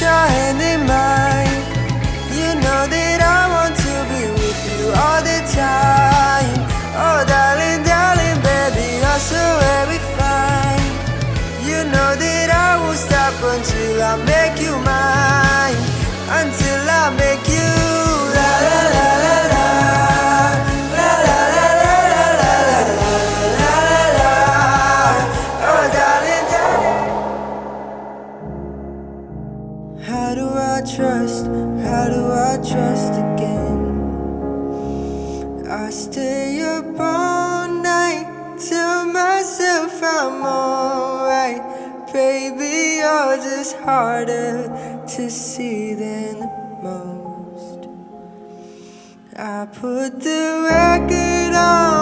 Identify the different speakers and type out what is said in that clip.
Speaker 1: your hand in mine You know that I want to be with you all the time how do I trust? How do I trust again? I stay up all night, tell myself I'm alright. Baby, you're just harder to see than most. I put the record on,